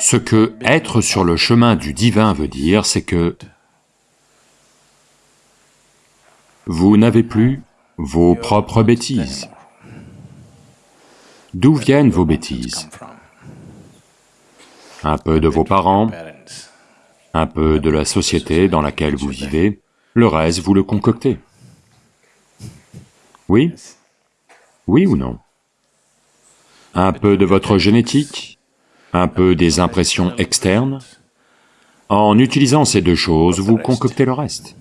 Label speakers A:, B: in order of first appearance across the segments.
A: Ce que être sur le chemin du divin veut dire, c'est que vous n'avez plus vos propres bêtises. D'où viennent vos bêtises? Un peu de vos parents, un peu de la société dans laquelle vous vivez, le reste vous le concoctez. Oui? Oui ou non? Un peu de votre génétique, un peu des impressions externes. En utilisant ces deux choses, vous concoctez le reste.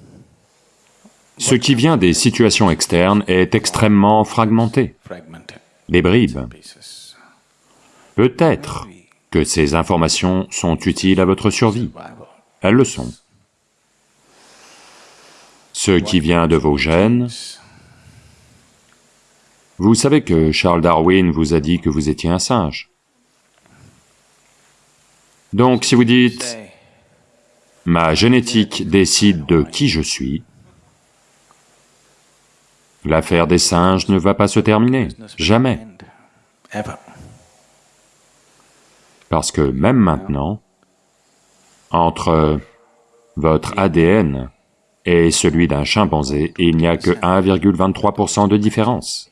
A: Ce qui vient des situations externes est extrêmement fragmenté, des bribes. Peut-être que ces informations sont utiles à votre survie, elles le sont. Ce qui vient de vos gènes, vous savez que Charles Darwin vous a dit que vous étiez un singe. Donc si vous dites, ma génétique décide de qui je suis, l'affaire des singes ne va pas se terminer, jamais. Parce que même maintenant, entre votre ADN et celui d'un chimpanzé, il n'y a que 1,23% de différence.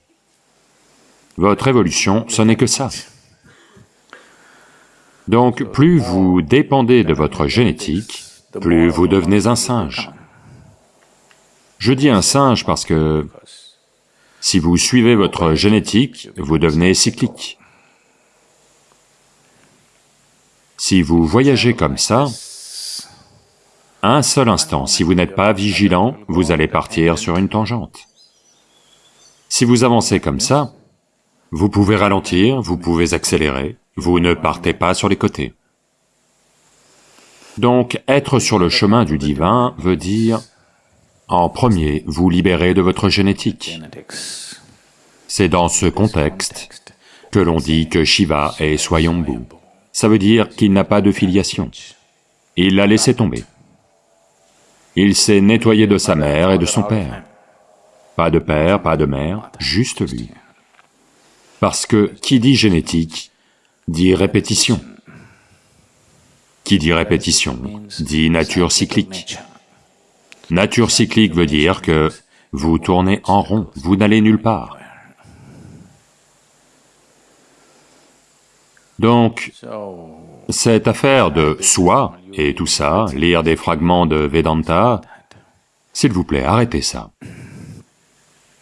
A: Votre évolution, ce n'est que ça. Donc, plus vous dépendez de votre génétique, plus vous devenez un singe. Je dis un singe parce que si vous suivez votre génétique, vous devenez cyclique. Si vous voyagez comme ça, un seul instant, si vous n'êtes pas vigilant, vous allez partir sur une tangente. Si vous avancez comme ça, vous pouvez ralentir, vous pouvez accélérer, vous ne partez pas sur les côtés. Donc, être sur le chemin du divin veut dire, en premier, vous libérer de votre génétique. C'est dans ce contexte que l'on dit que Shiva est Swayambhu. Ça veut dire qu'il n'a pas de filiation. Il l'a laissé tomber. Il s'est nettoyé de sa mère et de son père. Pas de père, pas de mère, juste lui. Parce que qui dit génétique dit répétition. Qui dit répétition dit nature cyclique. Nature cyclique veut dire que vous tournez en rond, vous n'allez nulle part. Donc, cette affaire de soi et tout ça, lire des fragments de Vedanta, s'il vous plaît, arrêtez ça.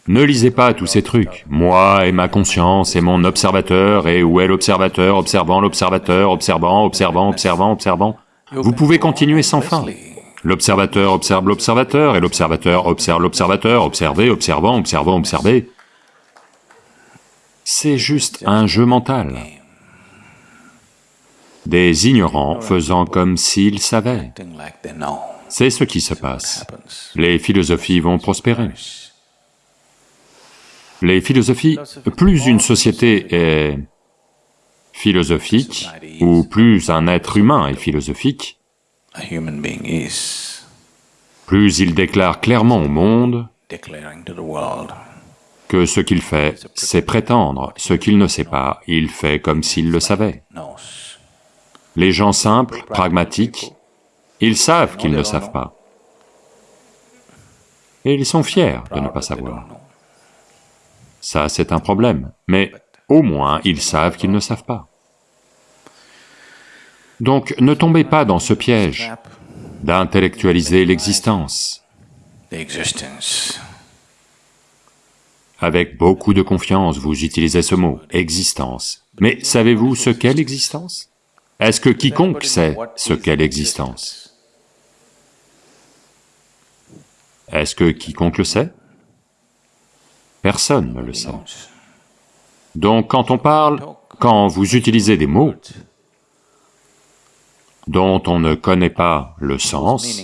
A: Ne lisez pas tous ces trucs. Moi et ma conscience et mon observateur, et où est l'observateur, observant l'observateur, observant, observant, observant, observant. Vous pouvez continuer sans fin. L'observateur observe l'observateur, et l'observateur observe l'observateur, observer, observant, observant, observer. C'est juste un jeu mental. Des ignorants faisant comme s'ils savaient. C'est ce qui se passe. Les philosophies vont prospérer. Les philosophies, plus une société est philosophique, ou plus un être humain est philosophique, plus il déclare clairement au monde que ce qu'il fait, c'est prétendre, ce qu'il ne sait pas, il fait comme s'il le savait. Les gens simples, pragmatiques, ils savent qu'ils ne savent pas. Et ils sont fiers de ne pas savoir. Ça, c'est un problème, mais au moins ils savent qu'ils ne savent pas. Donc ne tombez pas dans ce piège d'intellectualiser l'existence. Avec beaucoup de confiance, vous utilisez ce mot, existence. Mais savez-vous ce qu'est l'existence? Est-ce que quiconque sait ce qu'est l'existence? Est-ce que quiconque le sait? Personne ne le sait. Donc quand on parle, quand vous utilisez des mots dont on ne connaît pas le sens,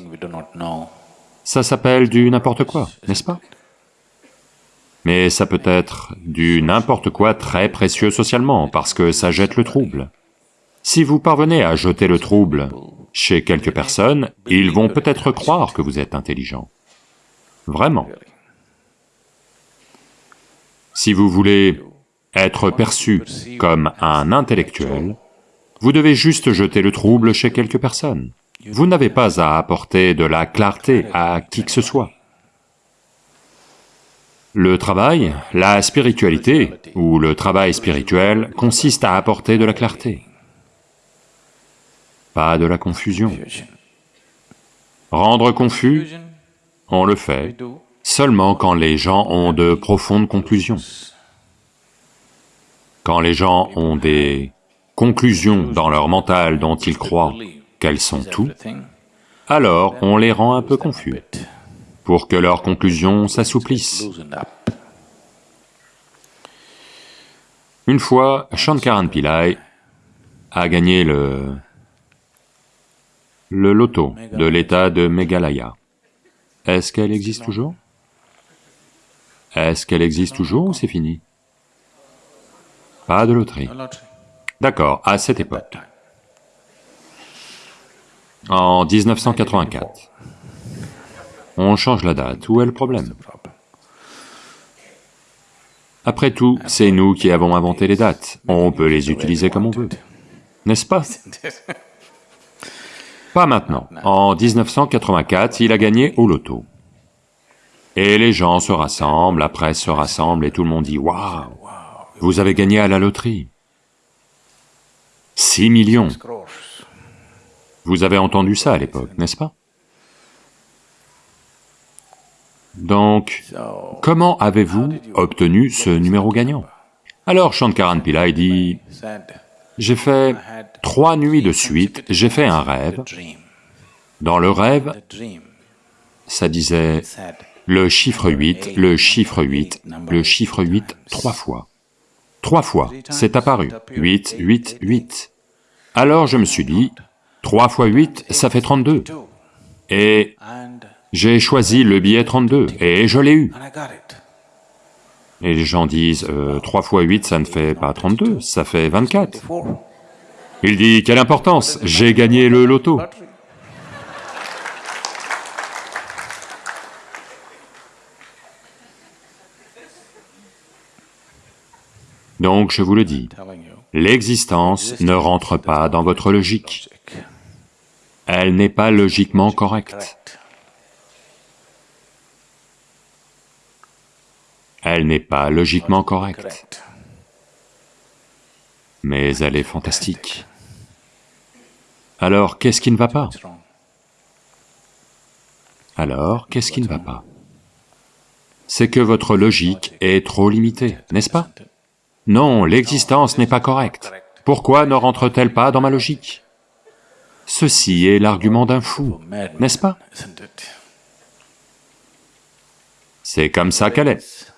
A: ça s'appelle du n'importe quoi, n'est-ce pas? Mais ça peut être du n'importe quoi très précieux socialement, parce que ça jette le trouble. Si vous parvenez à jeter le trouble chez quelques personnes, ils vont peut-être croire que vous êtes intelligent. Vraiment. Si vous voulez être perçu comme un intellectuel, Vous devez juste jeter le trouble chez quelques personnes. Vous n'avez pas à apporter de la clarté à qui que ce soit. Le travail, la spiritualité, ou le travail spirituel, consiste à apporter de la clarté, pas de la confusion. Rendre confus, on le fait seulement quand les gens ont de profondes conclusions. Quand les gens ont des conclusions dans leur mental dont ils croient qu'elles sont tout, alors on les rend un peu confus pour que leurs conclusions s'assouplissent. Une fois, Shankaran Pillai a gagné le... le loto de l'état de Meghalaya. Est-ce qu'elle existe toujours? Est-ce qu'elle existe toujours ou c'est fini? Pas de loterie. D'accord, à cette époque. En 1984. On change la date, où est le problème? Après tout, c'est nous qui avons inventé les dates, on peut les utiliser comme on veut, n'est-ce pas? Pas maintenant. En 1984, il a gagné au loto. Et les gens se rassemblent, la presse se rassemble et tout le monde dit « Waouh, vous avez gagné à la loterie !» 6 millions Vous avez entendu ça à l'époque, n'est-ce pas? Donc, comment avez-vous obtenu ce numéro gagnant? Alors Shankaran Pillai dit, j'ai fait trois nuits de suite, j'ai fait un rêve. Dans le rêve, ça disait le chiffre 8, le chiffre 8, le chiffre 8 trois fois. Trois fois, c'est apparu, 8, 8, 8. Alors je me suis dit, 3 fois 8, ça fait 32. Et j'ai choisi le billet 32 et je l'ai eu. Et les gens disent, euh, 3 fois 8, ça ne fait pas 32, ça fait 24. Il dit, quelle importance, j'ai gagné le loto. Donc je vous le dis, l'existence ne rentre pas dans votre logique. Elle n'est pas logiquement correcte. Elle n'est pas logiquement correcte, mais elle est fantastique. Alors, qu'est-ce qui ne va pas? Alors, qu'est-ce qui ne va pas? C'est que votre logique est trop limitée, n'est-ce pas? Non, l'existence n'est pas correcte. Pourquoi ne rentre-t-elle pas dans ma logique? Ceci est l'argument d'un fou, n'est-ce pas? C'est comme ça qu'elle est.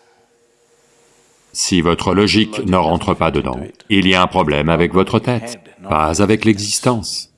A: Si votre logique ne rentre pas dedans, il y a un problème avec votre tête, pas avec l'existence.